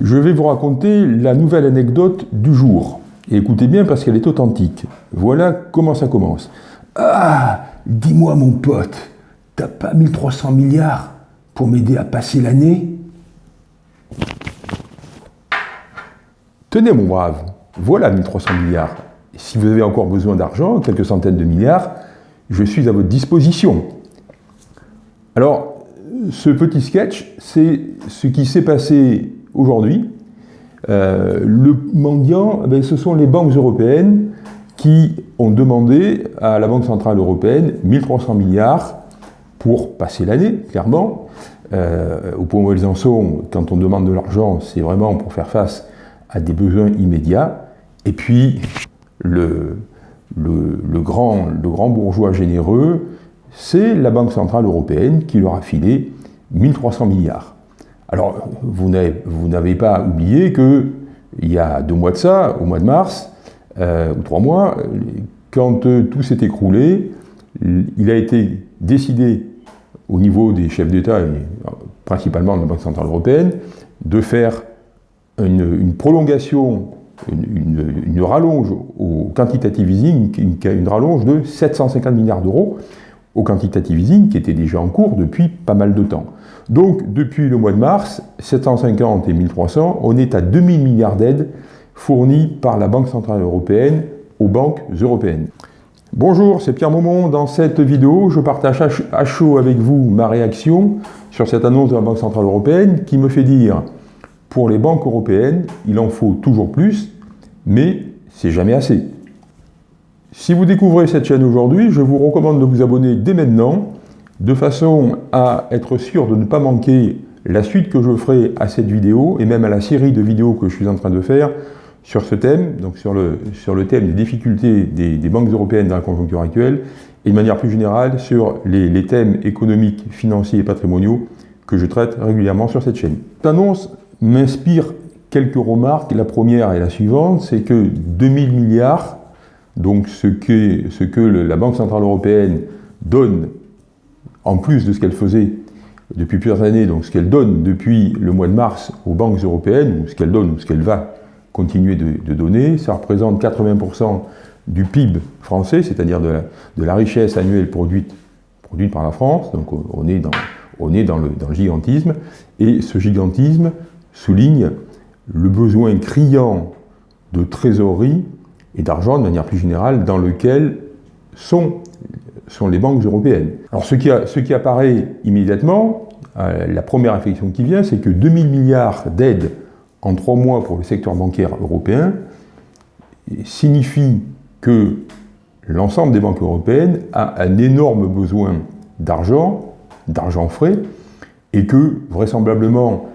Je vais vous raconter la nouvelle anecdote du jour. Écoutez bien parce qu'elle est authentique. Voilà comment ça commence. Ah, dis-moi mon pote, t'as pas 1300 milliards pour m'aider à passer l'année? Tenez mon brave, voilà 1300 milliards. si vous avez encore besoin d'argent, quelques centaines de milliards, je suis à votre disposition. Alors, ce petit sketch, c'est ce qui s'est passé aujourd'hui. Euh, le mendiant, eh ce sont les banques européennes qui ont demandé à la Banque Centrale Européenne 1300 milliards pour passer l'année, clairement. Euh, au point où elles en sont, quand on demande de l'argent, c'est vraiment pour faire face à des besoins immédiats. Et puis, le, le, grand, le grand bourgeois généreux, c'est la Banque Centrale Européenne qui leur a filé 1300 milliards. Alors, vous n'avez pas oublié qu'il y a deux mois de ça, au mois de mars, euh, ou trois mois, quand euh, tout s'est écroulé, il a été décidé au niveau des chefs d'État, et principalement de la Banque Centrale Européenne, de faire une, prolongation, une, rallonge au quantitative easing, une, une rallonge de 750 milliards d'euros au quantitative easing qui était déjà en cours depuis pas mal de temps. Donc depuis le mois de mars, 750 et 1300, on est à 2000 milliards d'aides fournies par la Banque Centrale Européenne aux banques européennes. Bonjour, c'est Pierre Maumont. Dans cette vidéo, je partage à chaud avec vous ma réaction sur cette annonce de la Banque Centrale Européenne qui me fait dire pour les banques européennes, il en faut toujours plus, mais c'est jamais assez. Si vous découvrez cette chaîne aujourd'hui, je vous recommande de vous abonner dès maintenant, de façon à être sûr de ne pas manquer la suite que je ferai à cette vidéo, et même à la série de vidéos que je suis en train de faire sur ce thème, donc sur le, sur le thème des difficultés des, banques européennes dans la conjoncture actuelle, et de manière plus générale sur les, les thèmes économiques, financiers et patrimoniaux que je traite régulièrement sur cette chaîne. Cette annonce m'inspire quelques remarques. La première est la suivante, c'est que 2000 milliards, donc ce que, la Banque Centrale Européenne donne, en plus de ce qu'elle faisait depuis plusieurs années, donc ce qu'elle donne depuis le mois de mars aux banques européennes, ou ce qu'elle donne, ou ce qu'elle va continuer de, donner, ça représente 80% du PIB français, c'est-à-dire de, la richesse annuelle produite, par la France, donc on est dans le gigantisme, et ce gigantisme, souligne le besoin criant de trésorerie et d'argent de manière plus générale dans lequel sont, sont les banques européennes. Alors ce qui, ce qui apparaît immédiatement, euh, la première réflexion qui vient, c'est que 2000 milliards d'aides en trois mois pour le secteur bancaire européen signifie que l'ensemble des banques européennes a un énorme besoin d'argent, d'argent frais, et que vraisemblablement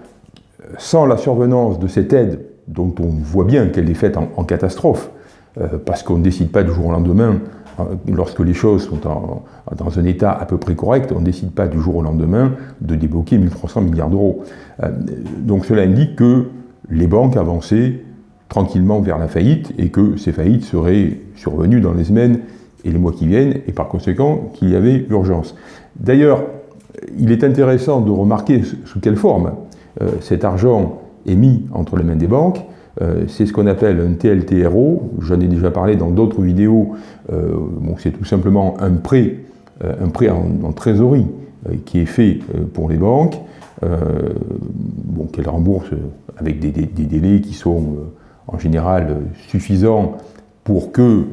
sans la survenance de cette aide, dont on voit bien qu'elle est faite en, catastrophe, parce qu'on ne décide pas du jour au lendemain, euh, lorsque les choses sont dans un état à peu près correct, on ne décide pas du jour au lendemain de débloquer 1300 milliards d'euros. Euh, donc cela indique que les banques avançaient tranquillement vers la faillite et que ces faillites seraient survenues dans les semaines et les mois qui viennent, et par conséquent qu'il y avait urgence. D'ailleurs, il est intéressant de remarquer sous quelle forme euh, cet argent est mis entre les mains des banques. Euh, c'est ce qu'on appelle un TLTRO. J'en ai déjà parlé dans d'autres vidéos. Euh, c'est tout simplement un prêt, un prêt en, trésorerie qui est fait pour les banques, bon, qu'elles remboursent avec des, délais qui sont en général suffisants pour que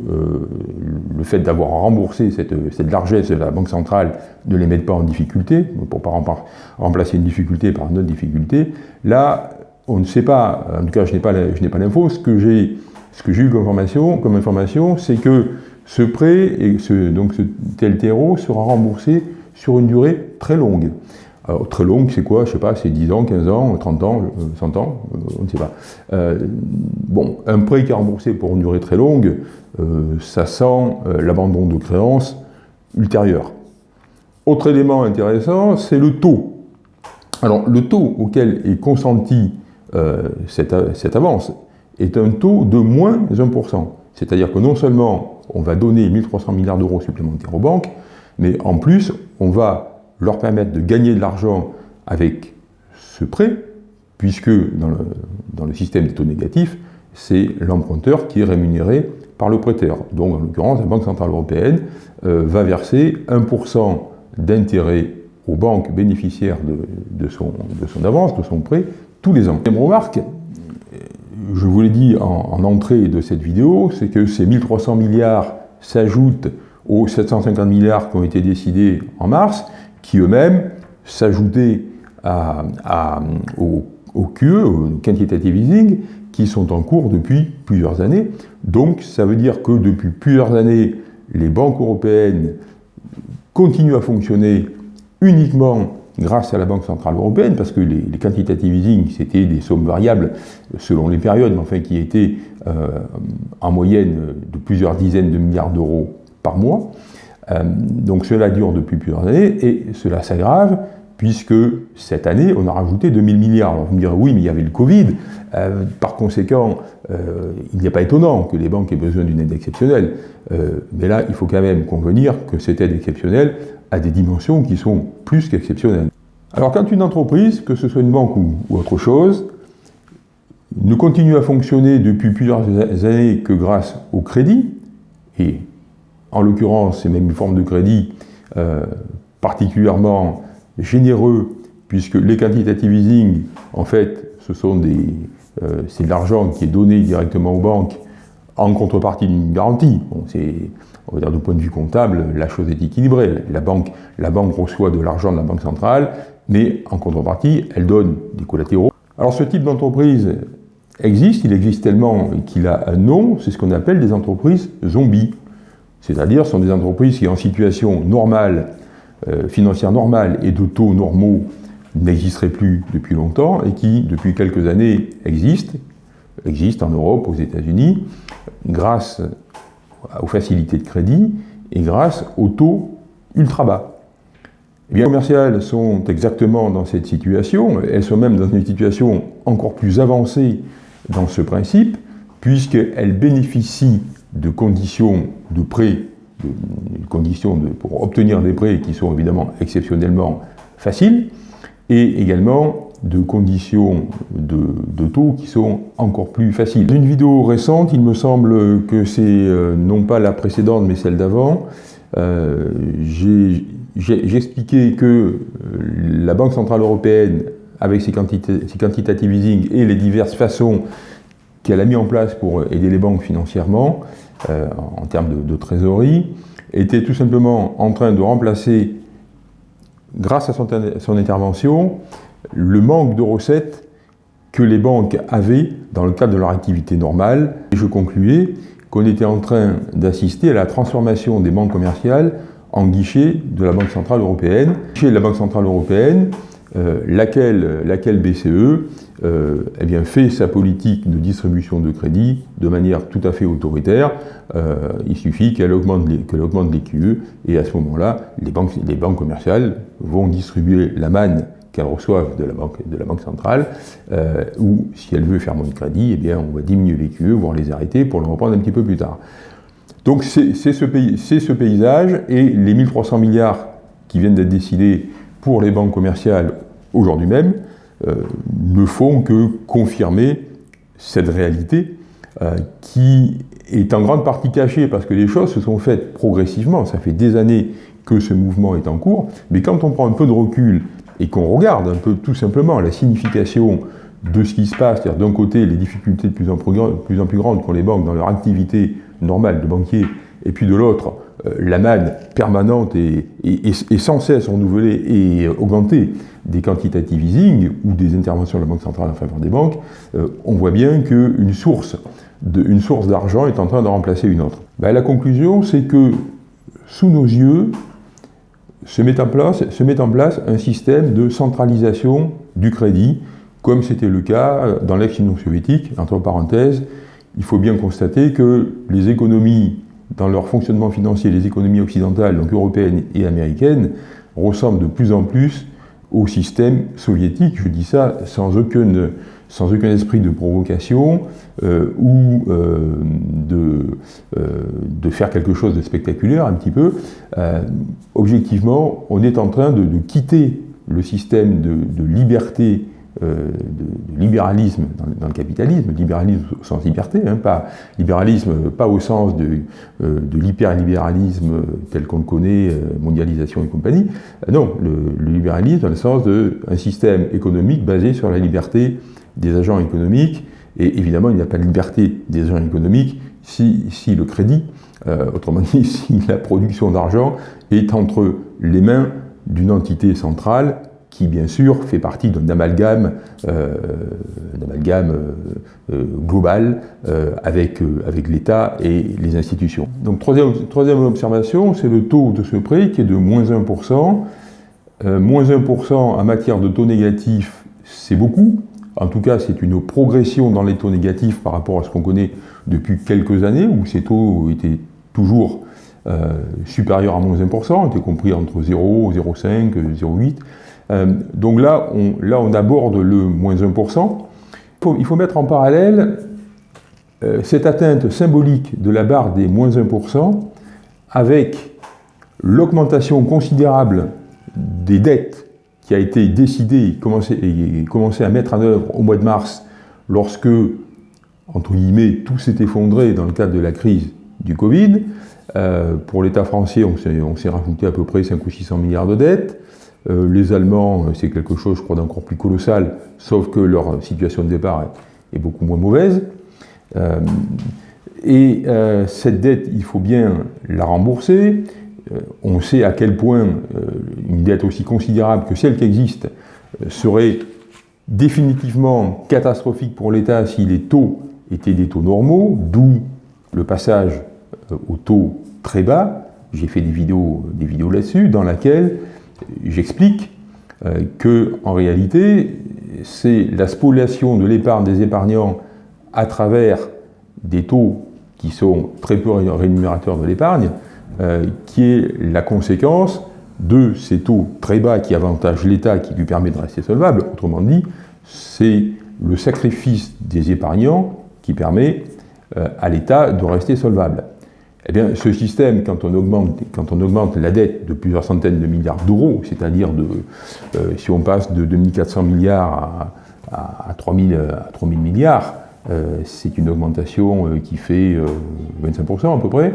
le fait d'avoir remboursé cette, cette, largesse de la Banque centrale ne les mette pas en difficulté, pour ne pas remplacer une difficulté par une autre difficulté. Là, on ne sait pas, en tout cas je n'ai pas l'info, ce que j'ai eu comme information, comme information c'est que ce prêt, et ce, donc ce TLTRO, sera remboursé sur une durée très longue. Alors, très longue, c'est quoi? Je ne sais pas, c'est 10 ans, 15 ans, 30 ans, 100 ans, euh, on ne sait pas. Euh, bon, un prêt qui est remboursé pour une durée très longue, euh, ça sent l'abandon de créances ultérieur. Autre élément intéressant, c'est le taux. Alors, le taux auquel est consenti cette, cette, avance est un taux de moins 1%. C'est-à-dire que non seulement on va donner 1300 milliards d'euros supplémentaires aux banques, mais en plus, on va leur permettre de gagner de l'argent avec ce prêt puisque dans le, système des taux négatifs, c'est l'emprunteur qui est rémunéré par le prêteur. Donc, en l'occurrence, la Banque Centrale Européenne euh, va verser 1% d'intérêt aux banques bénéficiaires de, son, avance, de son prêt, tous les ans. Deuxième remarque, je vous l'ai dit en, entrée de cette vidéo, c'est que ces 1300 milliards s'ajoutent aux 750 milliards qui ont été décidés en mars, qui eux-mêmes s'ajoutaient au, au QE, au quantitative easing, qui sont en cours depuis plusieurs années. Donc ça veut dire que depuis plusieurs années, les banques européennes continuent à fonctionner uniquement grâce à la Banque Centrale Européenne, parce que les, quantitative easing, c'était des sommes variables selon les périodes, mais enfin qui étaient euh, en moyenne de plusieurs dizaines de milliards d'euros par mois. Euh, donc cela dure depuis plusieurs années, et cela s'aggrave puisque cette année, on a rajouté 2000 milliards. Alors vous me direz, oui, mais il y avait le Covid. Euh, par conséquent, euh, il n'est pas étonnant que les banques aient besoin d'une aide exceptionnelle. Euh, mais là, il faut quand même convenir que cette aide exceptionnelle a des dimensions qui sont plus qu'exceptionnelles. Alors quand une entreprise, que ce soit une banque ou, ou autre chose, ne continue à fonctionner depuis plusieurs années que grâce au crédit, et en l'occurrence, c'est même une forme de crédit particulièrement généreux, puisque les quantitative easing, en fait, ce sont des, euh, c'est de l'argent qui est donné directement aux banques en contrepartie d'une garantie. Bon, on va dire, du point de vue comptable, la chose est équilibrée. La banque, la banque reçoit de l'argent de la banque centrale, mais en contrepartie, elle donne des collatéraux. Alors ce type d'entreprise existe, il existe tellement qu'il a un nom, c'est ce qu'on appelle des entreprises zombies. C'est-à-dire, ce sont des entreprises qui, en situation normale, financière normale et de taux normaux n'existeraient plus depuis longtemps et qui, depuis quelques années, existent, existent en Europe, aux États-Unis, grâce aux facilités de crédit et grâce aux taux ultra bas. Les commerciales sont exactement dans cette situation, elles sont même dans une situation encore plus avancée dans ce principe, puisqu'elles bénéficient de conditions de prêt des conditions de, pour obtenir des prêts qui sont évidemment exceptionnellement faciles, et également de conditions de, taux qui sont encore plus faciles. Dans une vidéo récente, il me semble que c'est euh, non pas la précédente mais celle d'avant, euh, j'ai expliqué que euh, la Banque Centrale Européenne, avec ses, ses quantitative easing et les diverses façons qu'elle a mis en place pour aider les banques financièrement, euh, en termes de, trésorerie, était tout simplement en train de remplacer, grâce à son, intervention, le manque de recettes que les banques avaient dans le cadre de leur activité normale. Et je concluais qu'on était en train d'assister à la transformation des banques commerciales en guichet de la Banque Centrale Européenne. Chez la Banque Centrale Européenne, euh, laquelle, laquelle BCE euh, eh fait sa politique de distribution de crédit de manière tout à fait autoritaire. Euh, il suffit qu'elle augmente, augmente les QE et à ce moment-là, les banques, les banques commerciales vont distribuer la manne qu'elles reçoivent de la banque, centrale, euh, ou si elle veut faire moins de crédit, eh bien, on va diminuer les QE, voire les arrêter pour le reprendre un petit peu plus tard. Donc c'est ce, ce paysage et les 1300 milliards qui viennent d'être décidés pour les banques commerciales aujourd'hui même, ne font que confirmer cette réalité euh, qui est en grande partie cachée parce que les choses se sont faites progressivement. Ça fait des années que ce mouvement est en cours, mais quand on prend un peu de recul et qu'on regarde un peu tout simplement la signification de ce qui se passe, c'est-à-dire d'un côté les difficultés de plus en plus, grandes qu'ont les banques dans leur activité normale de banquier, et puis de l'autre, euh, la manne permanente et, sans cesse renouvelée et augmentée des quantitative easing ou des interventions de la Banque centrale en faveur des banques, euh, on voit bien qu'une source d'argent est en train de remplacer une autre. Ben, la conclusion, c'est que sous nos yeux se met, en place, se met en place un système de centralisation du crédit, comme c'était le cas dans l'ex-Union soviétique. Entre parenthèses, il faut bien constater que les économies dans leur fonctionnement financier, les économies occidentales, donc européennes et américaines, ressemblent de plus en plus au système soviétique. Je dis ça sans aucun, sans aucun esprit de provocation euh, ou euh, de, euh, de, faire quelque chose de spectaculaire un petit peu. objectivement, on est en train de, quitter le système de liberté de, libéralisme dans, le capitalisme, libéralisme au sens liberté, hein, pas libéralisme pas au sens de, de l'hyperlibéralisme tel qu'on le connaît, mondialisation et compagnie, non, le, libéralisme dans le sens d'un système économique basé sur la liberté des agents économiques, et évidemment il n'y a pas de liberté des agents économiques si le crédit, autrement dit si la production d'argent est entre les mains d'une entité centrale qui bien sûr fait partie d'un amalgame, euh, euh, euh, global avec, avec l'État et les institutions. Donc troisième, troisième observation, c'est le taux de ce prêt qui est de moins 1%. moins 1% en matière de taux négatifs, c'est beaucoup. En tout cas, c'est une progression dans les taux négatifs par rapport à ce qu'on connaît depuis quelques années, où ces taux étaient toujours supérieurs à moins 1%, étaient compris entre 0, 0,5, 0,8. Euh, donc là on, là, on aborde le moins 1%. Il faut, mettre en parallèle euh, cette atteinte symbolique de la barre des moins 1% avec l'augmentation considérable des dettes qui a été décidée et commencé, et commencé à mettre en œuvre au mois de mars lorsque, entre guillemets, tout s'est effondré dans le cadre de la crise du Covid. Euh, pour l'État français, on s'est rajouté à peu près 5 ou 600 milliards de dettes. Euh, les Allemands, euh, c'est quelque chose, je crois, d'encore plus colossal, sauf que leur situation de départ est, beaucoup moins mauvaise. Euh, et cette dette, il faut bien la rembourser. on sait à quel point une dette aussi considérable que celle qui existe serait définitivement catastrophique pour l'État si les taux étaient des taux normaux, d'où le passage aux taux très bas. J'ai fait des vidéos, des vidéos là-dessus, dans laquelle j'explique euh, que, en réalité, c'est la spoliation de l'épargne des épargnants à travers des taux qui sont très peu rémunérateurs de l'épargne, euh, qui est la conséquence de ces taux très bas qui avantagent l'État, qui lui permet de rester solvable. Autrement dit, c'est le sacrifice des épargnants qui permet euh, à l'État de rester solvable. Eh bien, ce système, quand on augmente, quand on augmente la dette de plusieurs centaines de milliards d'euros, c'est-à-dire euh, si on passe de 2400 milliards à, 3000, à 3000 milliards, euh, c'est une augmentation euh, qui fait 25% à peu près.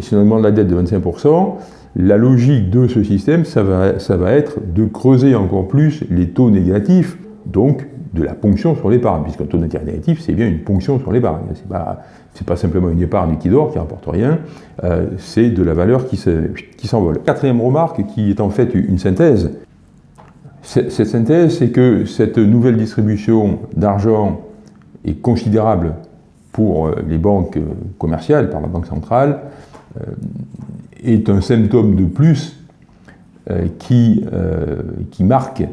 si on augmente la dette de 25%, la logique de ce système, ça va, ça va être de creuser encore plus les taux négatifs, donc de la ponction sur l'épargne, puisqu'un taux d'intérêt négatif, c'est bien une ponction sur l'épargne. C'est pas, pas simplement une épargne qui dort, qui rapporte rien, euh, c'est de la valeur qui s'envole. Quatrième remarque, qui est en fait une synthèse. Cette synthèse, c'est que cette nouvelle distribution d'argent est considérable pour euh, les banques commerciales, par la Banque centrale, euh, est un symptôme de plus qui, qui marque,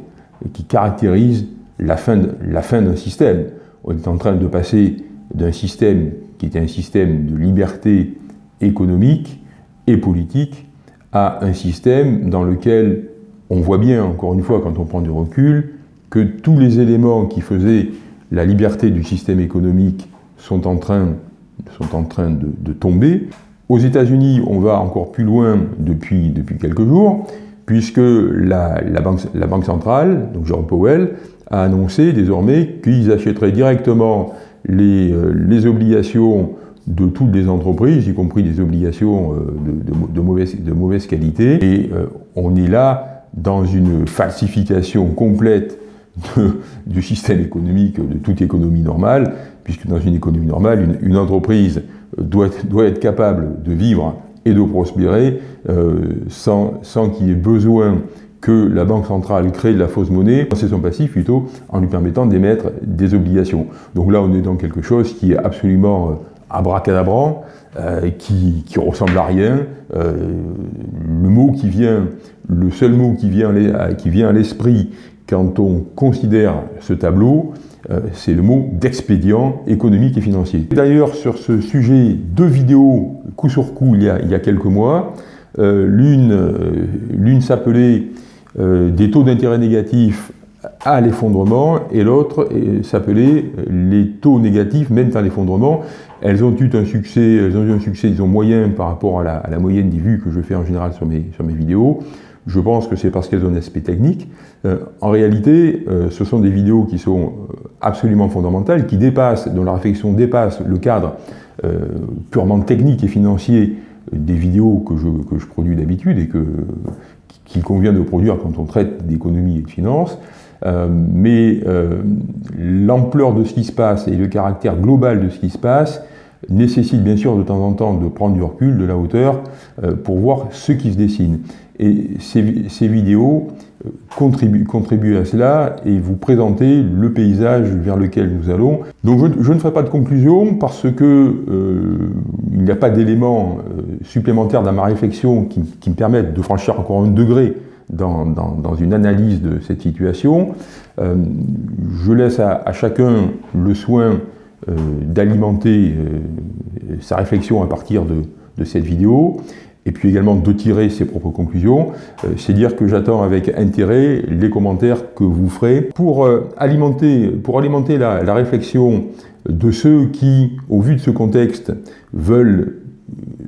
qui caractérise la fin d'un système. On est en train de passer d'un système qui était un système de liberté économique et politique à un système dans lequel on voit bien, encore une fois, quand on prend du recul, que tous les éléments qui faisaient la liberté du système économique sont en train, de, tomber. Aux États-Unis, on va encore plus loin depuis, depuis quelques jours, puisque la, banque, la banque centrale, donc Jerome Powell, a annoncé désormais qu'ils achèteraient directement les, euh, les, obligations de toutes les entreprises, y compris des obligations euh, de, de, mauvaise, de mauvaise, qualité. Et euh, on est là dans une falsification complète du système économique, de toute économie normale, puisque dans une économie normale, une, une entreprise doit, doit, être capable de vivre et de prospérer sans, sans qu'il y ait besoin que la Banque centrale crée de la fausse monnaie, c'est son passif plutôt, en lui permettant d'émettre des obligations. Donc là, on est dans quelque chose qui est absolument euh, abracadabrant, euh, qui, qui, ressemble à rien. Euh, le mot qui vient, le seul mot qui vient, vient à l'esprit quand on considère ce tableau, c'est le mot d'expédient économique et financier. D'ailleurs, sur ce sujet, deux vidéos coup sur coup il y a, il y a quelques mois. L'une s'appelait euh, des taux d'intérêt négatifs à l'effondrement, et l'autre s'appelait les taux négatifs mènent à l'effondrement. Elles ont eu un succès, elles ont eu un succès, disons, moyen par rapport à la, moyenne des vues que je fais en général sur mes, sur mes vidéos. je pense que c'est parce qu'elles ont un aspect technique. en réalité, ce sont des vidéos qui sont absolument fondamentales, qui dépassent, dont la réflexion dépasse le cadre purement technique et financier des vidéos que je, que je produis d'habitude et que, qu'il convient de produire quand on traite d'économie et de finance. Euh, mais euh, l'ampleur de ce qui se passe et le caractère global de ce qui se passe nécessite bien sûr de temps en temps de prendre du recul, de la hauteur, euh, pour voir ce qui se dessine. Et ces, vidéos contribuent, contribuent, à cela et vous présenter le paysage vers lequel nous allons. Donc je, ne ferai pas de conclusion parce que euh, il n'y a pas d'éléments supplémentaires dans ma réflexion qui, me permettent de franchir encore un degré dans, une analyse de cette situation. Euh, je laisse à, chacun le soin euh, d'alimenter euh, sa réflexion à partir de, cette vidéo et puis également de tirer ses propres conclusions. Euh, c'est dire que j'attends avec intérêt les commentaires que vous ferez pour alimenter, la, réflexion de ceux qui, au vu de ce contexte, veulent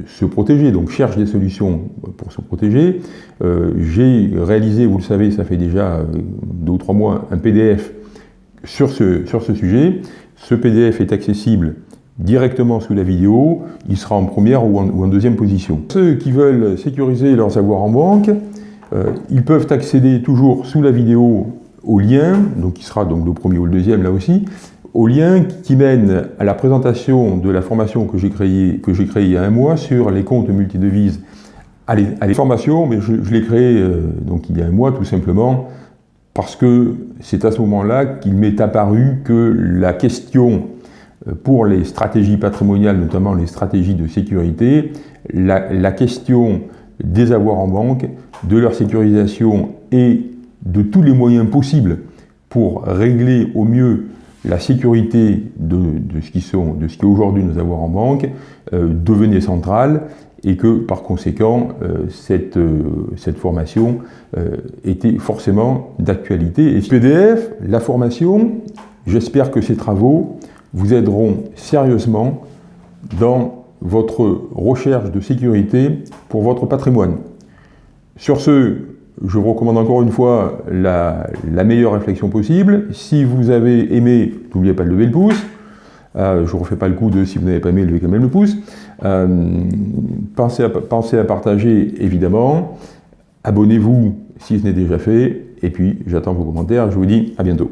se protéger, donc cherche des solutions pour se protéger. J'ai réalisé, vous le savez, ça fait déjà deux ou trois mois, un PDF sur ce sujet. Ce PDF est accessible directement sous la vidéo, il sera en première ou en, deuxième position. Ceux qui veulent sécuriser leurs avoirs en banque, euh, ils peuvent accéder toujours sous la vidéo au lien, donc il sera donc le premier ou le deuxième là aussi, au lien qui mène à la présentation de la formation que j'ai créée, créée il y a un mois sur les comptes multidevises à à les formations, mais je, l'ai créé euh, donc il y a un mois tout simplement parce que c'est à ce moment-là qu'il m'est apparu que la question euh, pour les stratégies patrimoniales, notamment les stratégies de sécurité, la, question des avoirs en banque, de leur sécurisation et de tous les moyens possibles pour régler au mieux la sécurité de, ce qui sont, de ce qui aujourd'hui nos avoirs en banque euh, devenait centrale et que par conséquent euh, cette, euh, cette formation euh, était forcément d'actualité. Et PDF, la formation, j'espère que ces travaux vous aideront sérieusement dans votre recherche de sécurité pour votre patrimoine. Sur ce, je vous recommande encore une fois la meilleure réflexion possible. Si vous avez aimé, n'oubliez pas de lever le pouce. Euh, je ne refais pas le coup de si vous n'avez pas aimé, levez quand même le pouce. Euh, pensez à partager, évidemment. Abonnez-vous si ce n'est déjà fait. Et puis, j'attends vos commentaires. Je vous dis à bientôt.